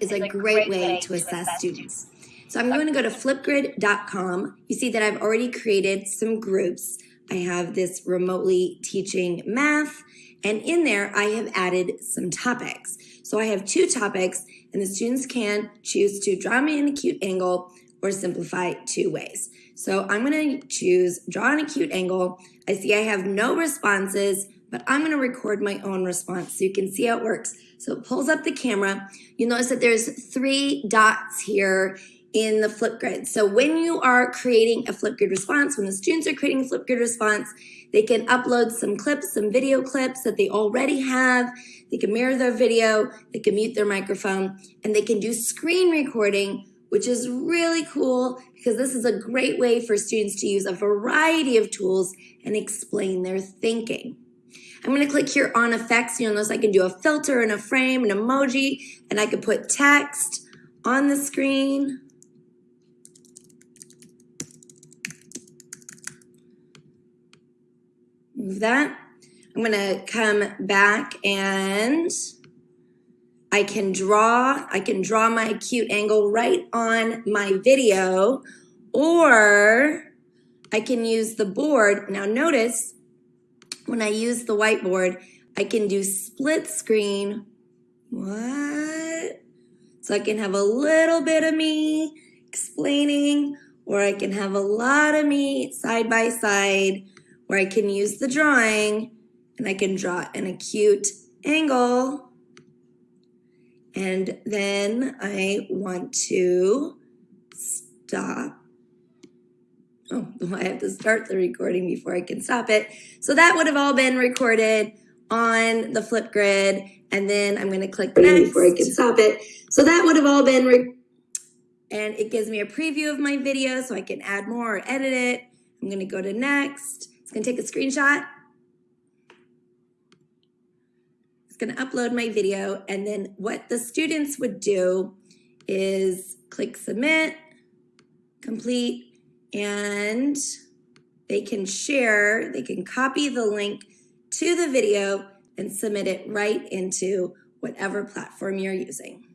is a great way to assess students. So I'm going to go to flipgrid.com. You see that I've already created some groups. I have this remotely teaching math, and in there I have added some topics. So I have two topics, and the students can choose to draw me an acute angle or simplify two ways. So I'm going to choose draw an acute angle. I see I have no responses, but I'm going to record my own response so you can see how it works. So it pulls up the camera. You'll notice that there's three dots here in the Flipgrid. So when you are creating a Flipgrid response, when the students are creating a Flipgrid response, they can upload some clips, some video clips that they already have. They can mirror their video, they can mute their microphone, and they can do screen recording which is really cool because this is a great way for students to use a variety of tools and explain their thinking. I'm going to click here on effects. You'll notice I can do a filter and a frame, an emoji, and I can put text on the screen. Move that. I'm going to come back and I can draw, I can draw my acute angle right on my video, or I can use the board. Now notice when I use the whiteboard, I can do split screen. What? So I can have a little bit of me explaining, or I can have a lot of me side by side, where I can use the drawing and I can draw an acute angle and then I want to stop. Oh, I have to start the recording before I can stop it. So that would have all been recorded on the Flipgrid. And then I'm going to click next. Before I can stop it. So that would have all been, and it gives me a preview of my video so I can add more or edit it. I'm going to go to next. It's going to take a screenshot. It's going to upload my video. And then what the students would do is click submit, complete, and they can share, they can copy the link to the video and submit it right into whatever platform you're using.